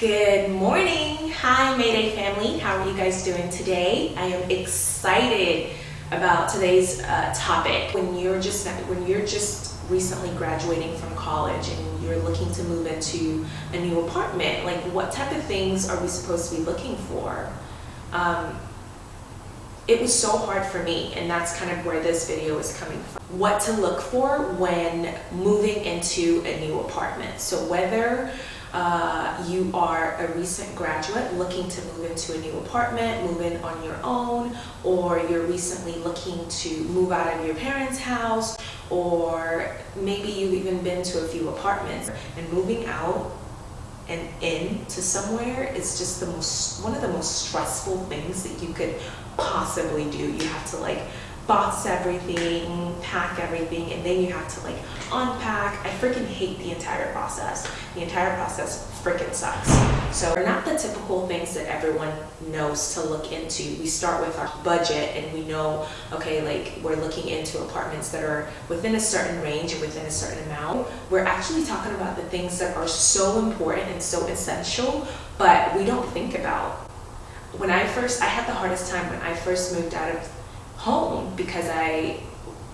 Good morning. Hi Mayday family. How are you guys doing today? I am excited about today's uh, topic. When you're just when you're just recently graduating from college and you're looking to move into a new apartment, like what type of things are we supposed to be looking for? Um, it was so hard for me and that's kind of where this video is coming from. What to look for when moving into a new apartment. So whether uh, you are a recent graduate looking to move into a new apartment, move in on your own, or you're recently looking to move out of your parents' house, or maybe you've even been to a few apartments and moving out and in to somewhere is just the most one of the most stressful things that you could possibly do. You have to like box everything, pack everything, and then you have to like unpack. I freaking hate the entire process. The entire process freaking sucks. So they're not the typical things that everyone knows to look into. We start with our budget and we know, okay, like we're looking into apartments that are within a certain range and within a certain amount. We're actually talking about the things that are so important and so essential, but we don't think about. When I first, I had the hardest time when I first moved out of home because I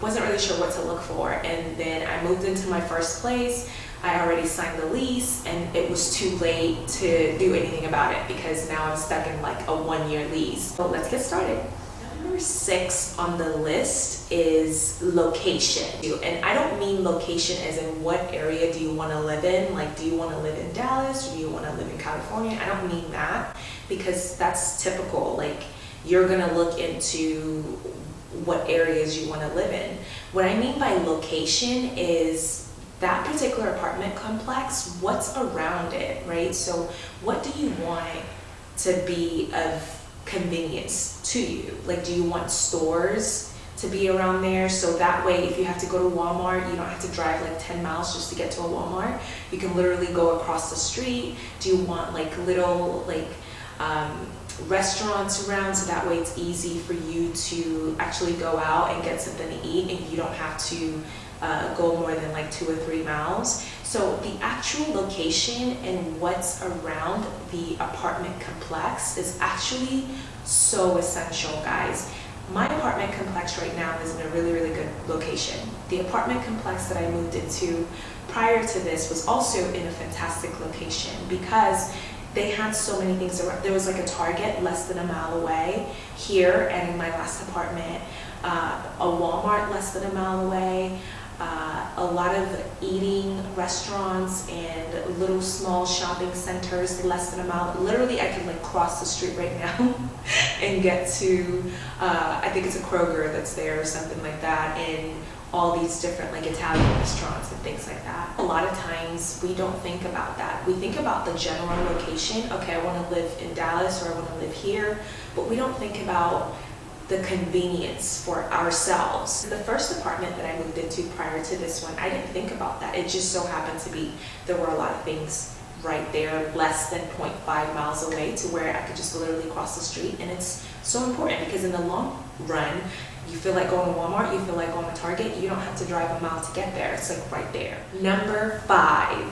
wasn't really sure what to look for. And then I moved into my first place. I already signed the lease and it was too late to do anything about it because now I'm stuck in like a one year lease. So let's get started. Number six on the list is location. And I don't mean location as in what area do you want to live in? Like, do you want to live in Dallas do you want to live in California? I don't mean that because that's typical. Like, you're going to look into what areas you want to live in. What I mean by location is that particular apartment complex, what's around it, right? So what do you want to be of convenience to you? Like, do you want stores to be around there? So that way, if you have to go to Walmart, you don't have to drive like 10 miles just to get to a Walmart. You can literally go across the street. Do you want like little, like, um, restaurants around so that way it's easy for you to actually go out and get something to eat and you don't have to uh, go more than like two or three miles. So the actual location and what's around the apartment complex is actually so essential, guys. My apartment complex right now is in a really, really good location. The apartment complex that I moved into prior to this was also in a fantastic location because they had so many things around. There was like a Target less than a mile away here and in my last apartment, uh, a Walmart less than a mile away, uh, a lot of eating restaurants and little small shopping centers less than a mile. Literally, I can like cross the street right now and get to, uh, I think it's a Kroger that's there or something like that. And all these different like Italian restaurants and things like that. A lot of times we don't think about that. We think about the general location. Okay, I want to live in Dallas or I want to live here, but we don't think about the convenience for ourselves. The first apartment that I moved into prior to this one, I didn't think about that. It just so happened to be there were a lot of things right there less than 0.5 miles away to where I could just literally cross the street and it's so important because in the long run you feel like going to Walmart, you feel like going to Target, you don't have to drive a mile to get there. It's like right there. Number five,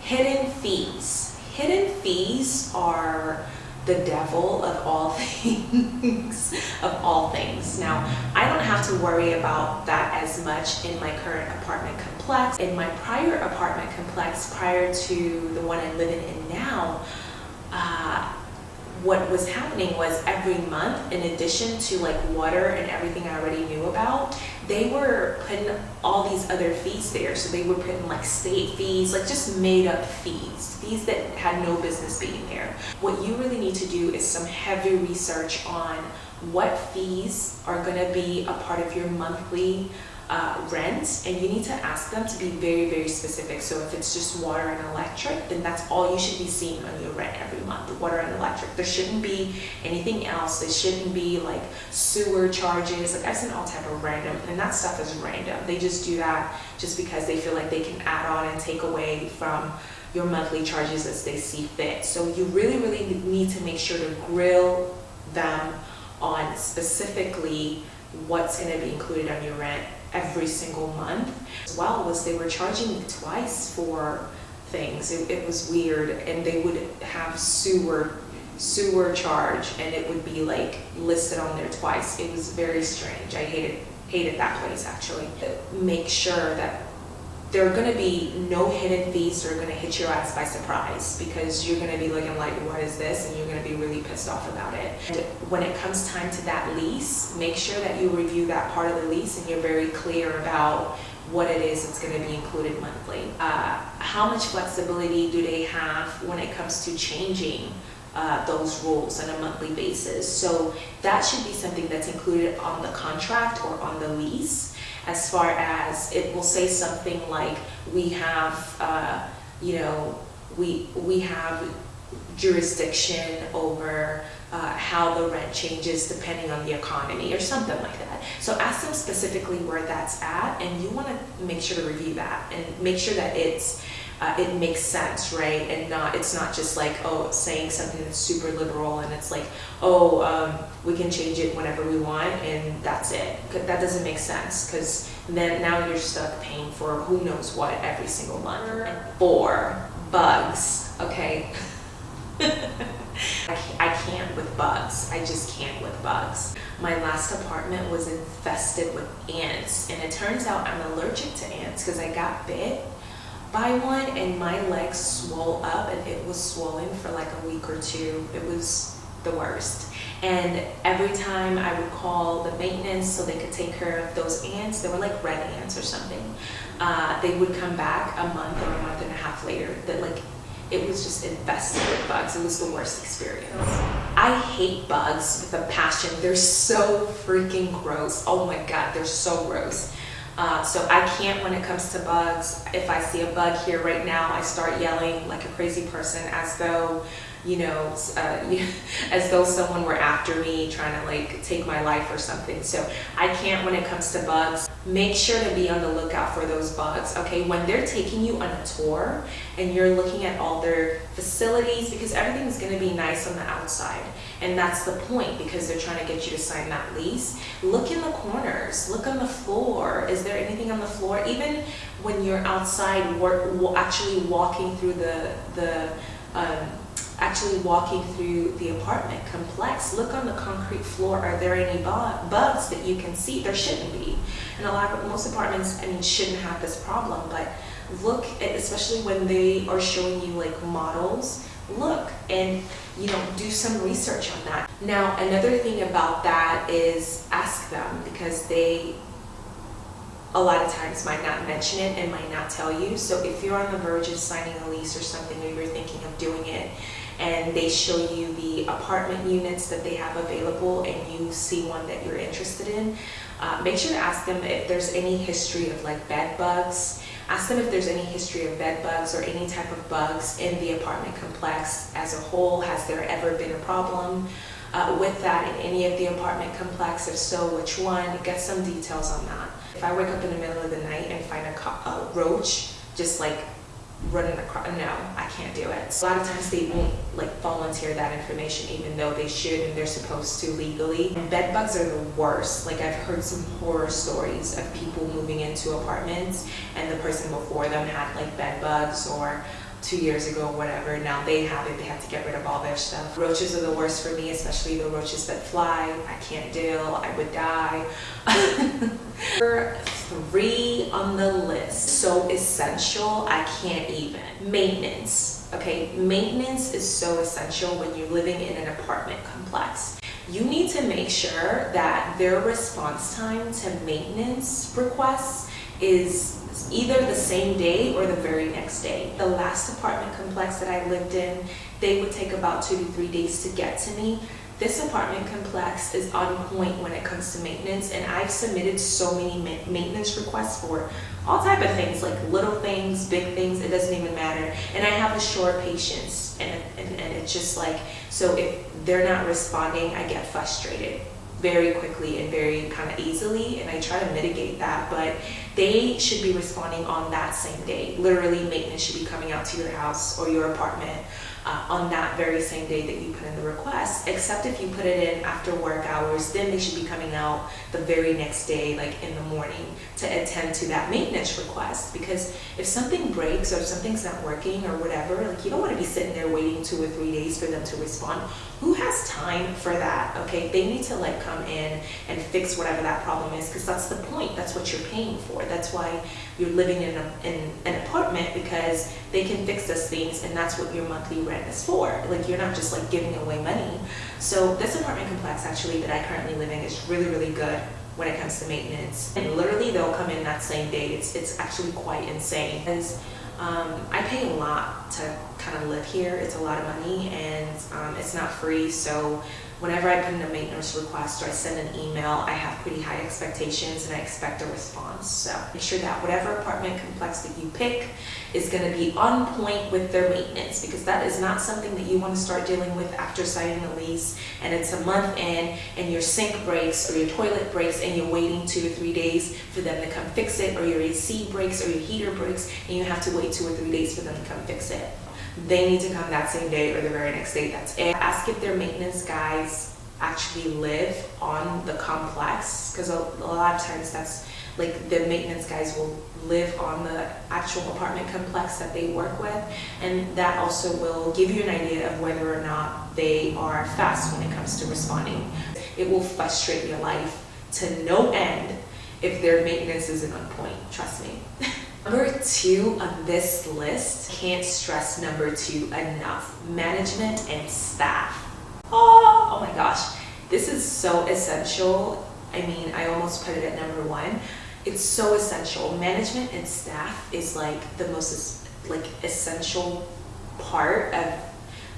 hidden fees. Hidden fees are the devil of all things, of all things. Now, I don't have to worry about that as much in my current apartment complex. In my prior apartment complex, prior to the one I'm living in now, uh, what was happening was every month, in addition to like water and everything I already knew about, they were putting all these other fees there. So they were putting like state fees, like just made up fees, fees that had no business being there. What you really need to do is some heavy research on what fees are gonna be a part of your monthly uh, rent and you need to ask them to be very very specific. So if it's just water and electric then that's all you should be seeing on your rent every month water and electric. There shouldn't be anything else. There shouldn't be like sewer charges like I've seen all type of random and that stuff is random. They just do that just because they feel like they can add on and take away from your monthly charges as they see fit. So you really really need to make sure to grill them on specifically what's going to be included on your rent every single month. As well was they were charging me twice for things. It, it was weird, and they would have sewer sewer charge, and it would be like listed on there twice. It was very strange. I hated hated that place actually. Make sure that there are going to be no hidden fees that are going to hit your ass by surprise because you're going to be looking like, what is this? And you're going to be really pissed off about it. And when it comes time to that lease, make sure that you review that part of the lease and you're very clear about what it is that's going to be included monthly. Uh, how much flexibility do they have when it comes to changing uh, those rules on a monthly basis? So that should be something that's included on the contract or on the lease as far as it will say something like we have, uh, you know, we, we have jurisdiction over uh, how the rent changes depending on the economy or something like that. So ask them specifically where that's at and you want to make sure to review that and make sure that it's uh, it makes sense, right? And not it's not just like oh saying something that's super liberal and it's like oh um, we can change it whenever we want and that's it. That doesn't make sense because then now you're stuck paying for who knows what every single month. Four bugs, okay. I, I can't with bugs. I just can't with bugs. My last apartment was infested with ants and it turns out I'm allergic to ants because I got bit by one and my legs swole up and it was swollen for like a week or two. It was the worst. And every time I would call the maintenance so they could take care of those ants, they were like red ants or something, uh, they would come back a month or a month and a half later that like it was just infested with bugs. It was the worst experience. I hate bugs with a passion. They're so freaking gross. Oh my God, they're so gross. Uh, so I can't when it comes to bugs. If I see a bug here right now, I start yelling like a crazy person as though, you know, uh, as though someone were after me trying to like take my life or something. So I can't when it comes to bugs. Make sure to be on the lookout for those bugs, okay? When they're taking you on a tour and you're looking at all their facilities, because everything's gonna be nice on the outside. And that's the point because they're trying to get you to sign that lease. Look in the corners, look on the floor. Is there anything on the floor? Even when you're outside work, actually walking through the, the um, actually walking through the apartment complex, look on the concrete floor. Are there any bugs that you can see? There shouldn't be. And a lot of most apartments, I mean, shouldn't have this problem, but look, at, especially when they are showing you like models, look and you know do some research on that. Now another thing about that is ask them because they a lot of times might not mention it and might not tell you. So if you're on the verge of signing a lease or something or you're thinking of doing it and they show you the apartment units that they have available and you see one that you're interested in, uh, make sure to ask them if there's any history of like bed bugs. Ask them if there's any history of bed bugs or any type of bugs in the apartment complex as a whole. Has there ever been a problem uh, with that in any of the apartment complex? If so, which one? Get some details on that. If I wake up in the middle of the night and find a, a roach just like running across. No, I can't do it. So a lot of times they won't like volunteer that information even though they should and they're supposed to legally. And bed bugs are the worst. Like I've heard some horror stories of people moving into apartments and the person before them had like bed bugs or two years ago, whatever. Now they have it, they have to get rid of all their stuff. Roaches are the worst for me, especially the roaches that fly. I can't deal, I would die. Number three on the list, so essential, I can't even. Maintenance, okay? Maintenance is so essential when you're living in an apartment complex. You need to make sure that their response time to maintenance requests is either the same day or the very next day. The last apartment complex that I lived in, they would take about two to three days to get to me. This apartment complex is on point when it comes to maintenance and I've submitted so many maintenance requests for all type of things like little things, big things, it doesn't even matter. And I have a short patience and, and, and it's just like, so if they're not responding, I get frustrated very quickly and very kind of easily and I try to mitigate that but they should be responding on that same day. Literally maintenance should be coming out to your house or your apartment uh, on that very same day that you put in the request. Except if you put it in after work hours then they should be coming out the very next day like in the morning to attend to that maintenance request. Because if something breaks or something's not working or whatever like you don't want to be sitting there waiting two or three days for them to respond. Who has time for that okay? They need to like come in and fix whatever that problem is because that's the point. That's what you're paying for that's why you're living in, a, in an apartment because they can fix those things and that's what your monthly rent is for. Like you're not just like giving away money. So this apartment complex actually that I currently live in is really, really good when it comes to maintenance. And literally they'll come in that same day. It's, it's actually quite insane. Because um, I pay a lot to kind of live here. It's a lot of money and um, it's not free. So whenever I put in a maintenance request or I send an email, I have pretty high expectations and I expect a response. So make sure that whatever apartment complex that you pick is going to be on point with their maintenance because that is not something that you want to start dealing with after signing a lease and it's a month in and your sink breaks or your toilet breaks and you're waiting two or three days for them to come fix it or your AC breaks or your heater breaks and you have to wait two or three days for them to come fix it they need to come that same day or the very next day. That's it. Ask if their maintenance guys actually live on the complex because a, a lot of times that's like the maintenance guys will live on the actual apartment complex that they work with and that also will give you an idea of whether or not they are fast when it comes to responding. It will frustrate your life to no end if their maintenance isn't on point, trust me. Number two on this list, can't stress number two enough, management and staff. Oh, oh my gosh, this is so essential. I mean, I almost put it at number one. It's so essential. Management and staff is like the most like essential part of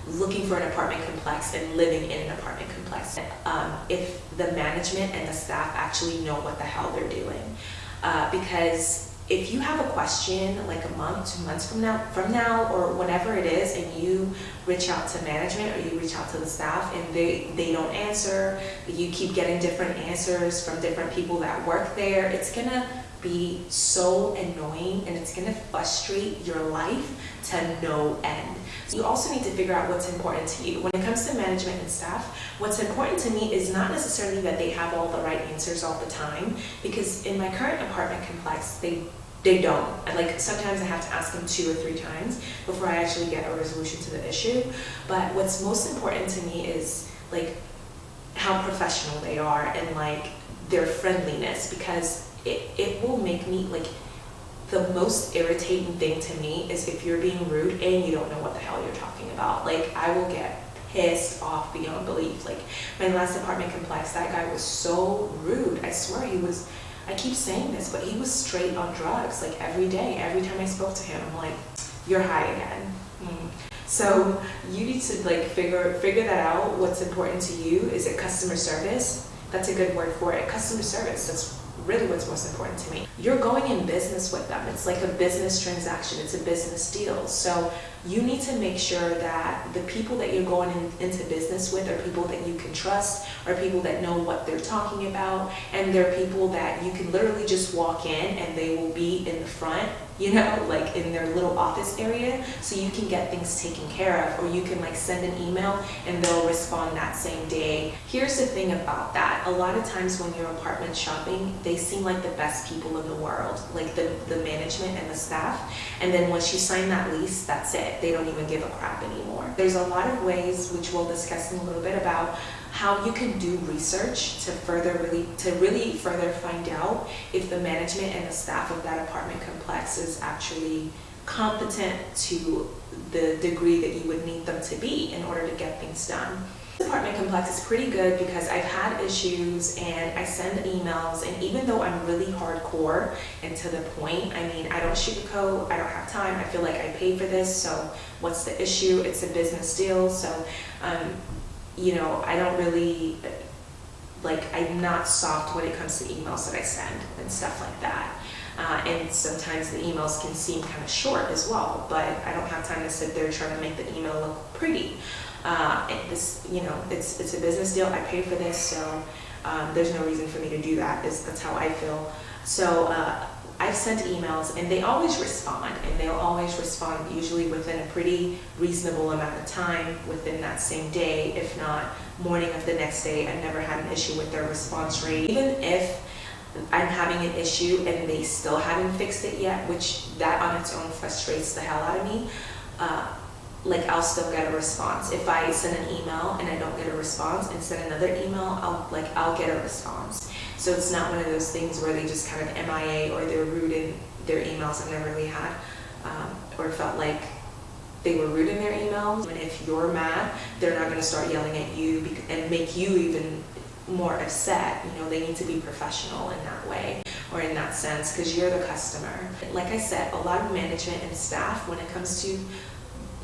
looking for an apartment complex and living in an apartment complex. Um, if the management and the staff actually know what the hell they're doing. Uh, because if you have a question like a month, two months from now, from now or whenever it is, and you reach out to management or you reach out to the staff and they, they don't answer, you keep getting different answers from different people that work there, it's gonna be so annoying and it's gonna frustrate your life to no end. You also need to figure out what's important to you. When it comes to management and staff, what's important to me is not necessarily that they have all the right answers all the time, because in my current apartment complex, they they don't. Like sometimes I have to ask them two or three times before I actually get a resolution to the issue. But what's most important to me is like how professional they are and like their friendliness because it, it will make me like the most irritating thing to me is if you're being rude and you don't know what the hell you're talking about. Like I will get pissed off beyond belief. Like my last apartment complex, that guy was so rude. I swear he was I keep saying this, but he was straight on drugs, like every day. Every time I spoke to him, I'm like, you're high again. Mm. So you need to like figure figure that out. What's important to you? Is it customer service? That's a good word for it. Customer service. That's really what's most important to me. You're going in business with them. It's like a business transaction. It's a business deal. So you need to make sure that the people that you're going in, into business with are people that you can trust, are people that know what they're talking about, and they're people that you can literally just walk in and they will be in the front you know, like in their little office area so you can get things taken care of or you can like send an email and they'll respond that same day. Here's the thing about that. A lot of times when you're apartment shopping, they seem like the best people in the world, like the, the management and the staff. And then once you sign that lease, that's it. They don't even give a crap anymore. There's a lot of ways, which we'll discuss in a little bit about how you can do research to further really to really further find out if the management and the staff of that apartment complex is actually competent to the degree that you would need them to be in order to get things done. This apartment complex is pretty good because I've had issues and I send emails and even though I'm really hardcore and to the point, I mean, I don't sugarcoat, I don't have time, I feel like I paid for this, so what's the issue? It's a business deal, so um, you know, I don't really, like, I'm not soft when it comes to emails that I send and stuff like that. Uh, and sometimes the emails can seem kind of short as well, but I don't have time to sit there trying to make the email look pretty. Uh, this, you know, it's, it's a business deal. I pay for this, so um, there's no reason for me to do that. Is that's how I feel. So uh, I've sent emails and they always respond and they'll always respond usually within a pretty reasonable amount of time within that same day, if not morning of the next day. I've never had an issue with their response rate. Even if I'm having an issue and they still haven't fixed it yet, which that on its own frustrates the hell out of me, uh, like I'll still get a response. If I send an email and I don't get a response and send another email, I'll like I'll get a response. So it's not one of those things where they just kind of MIA or they're rude in their emails. I've never really had um, or felt like they were rude in their emails. And if you're mad, they're not going to start yelling at you and make you even more upset. You know, they need to be professional in that way or in that sense because you're the customer. Like I said, a lot of management and staff, when it comes to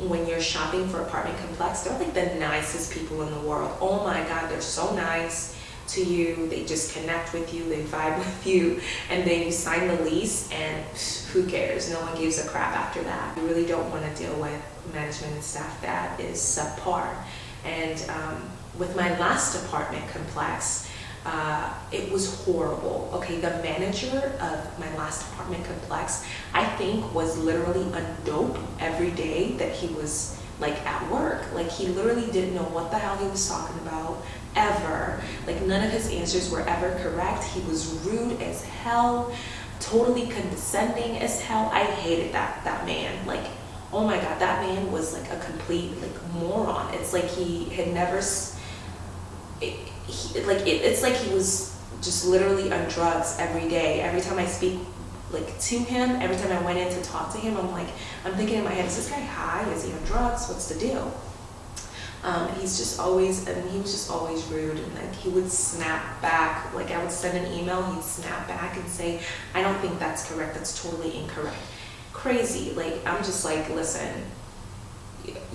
when you're shopping for apartment complex, they're like the nicest people in the world. Oh my God, they're so nice to you. They just connect with you, they vibe with you, and then you sign the lease and who cares? No one gives a crap after that. You really don't want to deal with management and staff that is subpar. And um, with my last apartment complex, uh, it was horrible. Okay, the manager of my last apartment complex, I think was literally a dope every day that he was like at work. Like he literally didn't know what the hell he was talking about ever. Like none of his answers were ever correct. He was rude as hell, totally condescending as hell. I hated that that man. Like oh my god, that man was like a complete like moron. It's like he had never it, he, like it, it's like he was just literally on drugs every day. Every time I speak like to him, every time I went in to talk to him, I'm like, I'm thinking in my head, is this guy high? Is he on drugs? What's the deal? Um, he's just always, I mean, he was just always rude and like he would snap back. Like I would send an email, he'd snap back and say, I don't think that's correct. That's totally incorrect. Crazy. Like I'm just like, listen,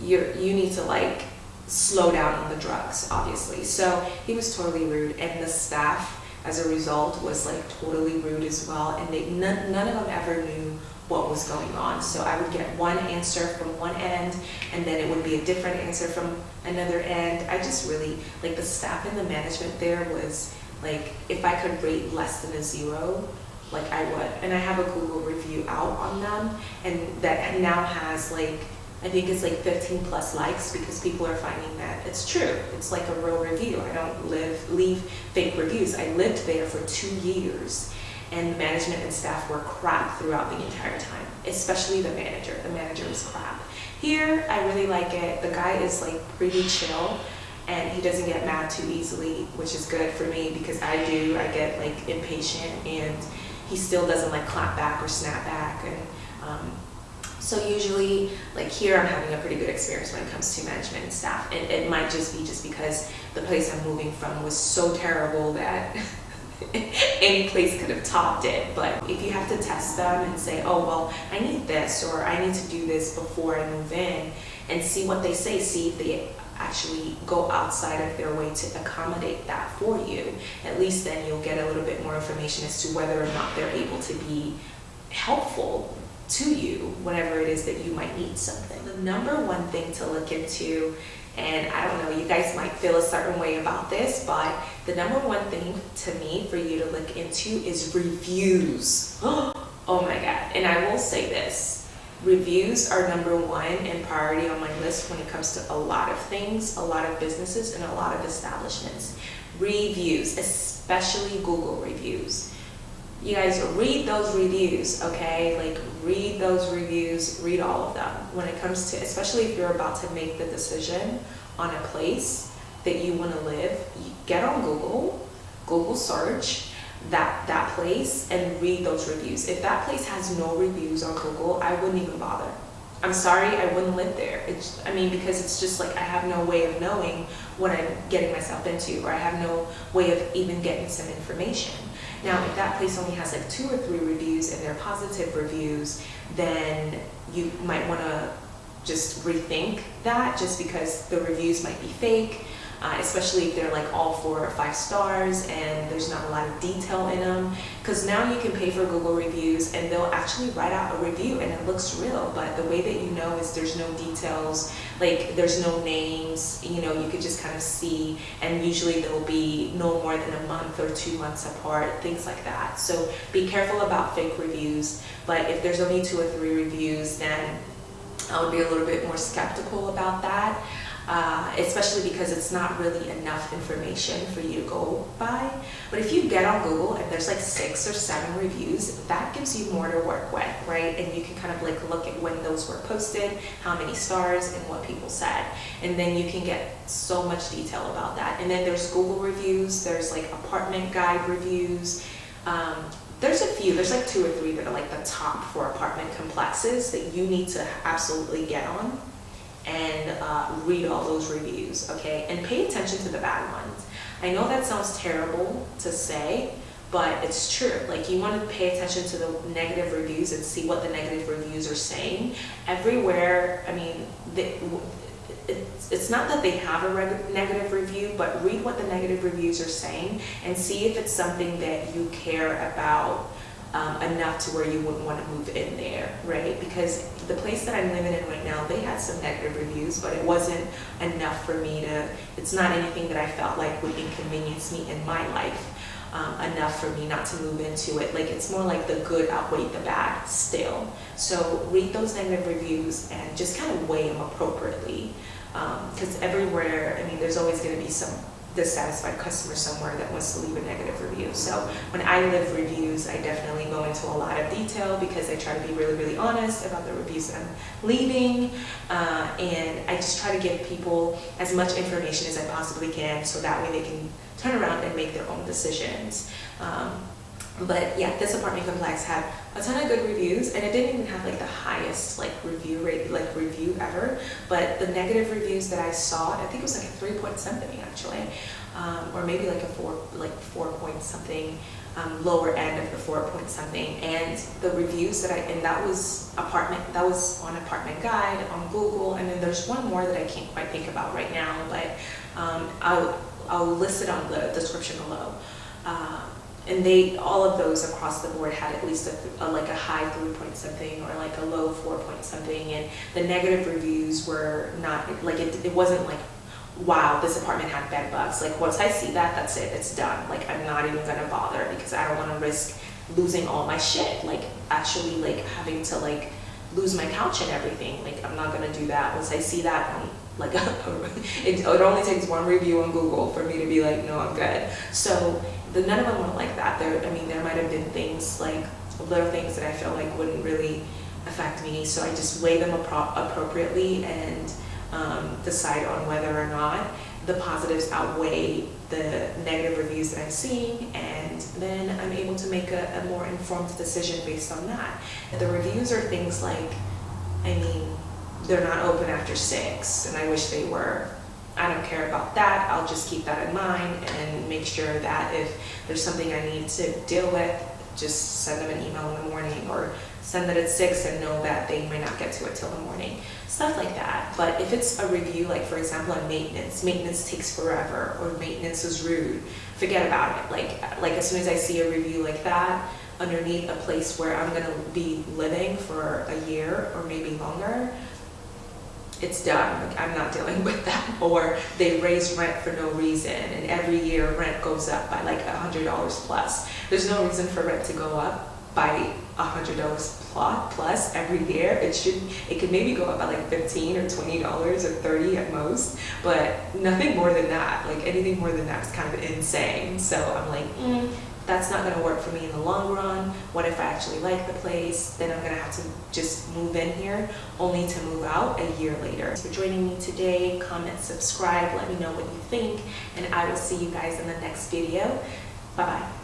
you're, you need to like slow down on the drugs, obviously. So he was totally rude, and the staff, as a result, was like totally rude as well. And they none, none of them ever knew what was going on. So I would get one answer from one end, and then it would be a different answer from another end. I just really like the staff and the management there was like if I could rate less than a zero, like I would. And I have a Google review out on them, and that now has like I think it's like 15 plus likes because people are finding that it's true. It's like a real review. I don't live leave fake reviews. I lived there for two years and the management and staff were crap throughout the entire time, especially the manager. The manager was crap. Here, I really like it. The guy is like pretty chill and he doesn't get mad too easily, which is good for me because I do. I get like impatient and he still doesn't like clap back or snap back and um, so usually, like here, I'm having a pretty good experience when it comes to management and staff. And it might just be just because the place I'm moving from was so terrible that any place could have topped it. But if you have to test them and say, oh, well, I need this or I need to do this before I move in and see what they say, see if they actually go outside of their way to accommodate that for you. At least then you'll get a little bit more information as to whether or not they're able to be helpful to you whenever it is that you might need something. The number one thing to look into, and I don't know, you guys might feel a certain way about this, but the number one thing to me for you to look into is reviews. Oh my God. And I will say this, reviews are number one and priority on my list when it comes to a lot of things, a lot of businesses, and a lot of establishments. Reviews, especially Google reviews you guys read those reviews, okay? Like read those reviews, read all of them. When it comes to, especially if you're about to make the decision on a place that you want to live, get on Google, Google search that that place and read those reviews. If that place has no reviews on Google, I wouldn't even bother. I'm sorry, I wouldn't live there. It's, I mean, because it's just like I have no way of knowing what I'm getting myself into, or I have no way of even getting some information. Now, if that place only has like two or three reviews and they're positive reviews, then you might want to just rethink that just because the reviews might be fake uh, especially if they're like all four or five stars and there's not a lot of detail in them. Because now you can pay for Google reviews and they'll actually write out a review and it looks real but the way that you know is there's no details like there's no names you know you could just kind of see and usually they'll be no more than a month or two months apart things like that. So be careful about fake reviews but if there's only two or three reviews then I would be a little bit more skeptical about that uh, especially because it's not really enough information for you to go by. But if you get on Google and there's like six or seven reviews, that gives you more to work with, right? And you can kind of like look at when those were posted, how many stars, and what people said. And then you can get so much detail about that. And then there's Google reviews, there's like apartment guide reviews, um, there's a few, there's like two or three that are like the top for apartment complexes that you need to absolutely get on and uh, read all those reviews, okay? And pay attention to the bad ones. I know that sounds terrible to say, but it's true. Like you want to pay attention to the negative reviews and see what the negative reviews are saying. Everywhere, I mean, they, it's, not that they have a negative review, but read what the negative reviews are saying and see if it's something that you care about um, enough to where you wouldn't want to move in there, right? Because the place that I'm living in right now, they had some negative reviews, but it wasn't enough for me to, it's not anything that I felt like would inconvenience me in my life. Um, enough for me not to move into it. Like it's more like the good outweighed the bad still. So read those negative reviews and just kind of weigh them appropriately. Because um, everywhere, I mean, there's always going to be some dissatisfied customer somewhere that wants to leave a negative review. So when I live reviews, I definitely go into a lot of detail because I try to be really, really honest about the reviews that I'm leaving. Uh, and I just try to give people as much information as I possibly can so that way they can turn around and make their own decisions. Um, but yeah, this apartment complex had a ton of good reviews and it didn't even have like the highest like review rate, like review ever. But the negative reviews that I saw, I think it was like a three point something actually, um, or maybe like a four, like four point something, um, lower end of the four point something. And the reviews that I, and that was apartment, that was on Apartment Guide, on Google, and then there's one more that I can't quite think about right now, but um, I'll, I'll list it on the description below. Uh, and they all of those across the board had at least a, a, like a high three point something or like a low four point something. And the negative reviews were not like it, it wasn't like wow this apartment had bed bugs. Like once i see that that's it. It's done. Like i'm not even gonna bother because i don't want to risk losing all my shit. Like actually like having to like lose my couch and everything. Like i'm not gonna do that. Once i see that on like it, it only takes one review on google for me to be like no i'm good. So the none of them were like that. There, I mean, there might have been things like little things that I felt like wouldn't really affect me. So I just weigh them appro appropriately and um, decide on whether or not the positives outweigh the negative reviews that I'm seeing and then I'm able to make a, a more informed decision based on that. The reviews are things like, I mean, they're not open after six and I wish they were. I don't care about that. I'll just keep that in mind and make sure that if there's something I need to deal with, just send them an email in the morning or send it at 6 and know that they might not get to it till the morning. Stuff like that. But if it's a review, like for example on maintenance, maintenance takes forever or maintenance is rude, forget about it. Like, like as soon as I see a review like that, underneath a place where I'm going to be living for a year or maybe longer, it's done. Like, I'm not dealing with that. Or they raise rent for no reason, and every year rent goes up by like a hundred dollars plus. There's no reason for rent to go up by a hundred dollars plus every year. It should. It could maybe go up by like fifteen or twenty dollars or thirty at most, but nothing more than that. Like anything more than that is kind of insane. So I'm like. Mm, that's not going to work for me in the long run. What if I actually like the place? Then I'm going to have to just move in here only to move out a year later. Thanks for joining me today. Comment, subscribe, let me know what you think, and I will see you guys in the next video. Bye-bye.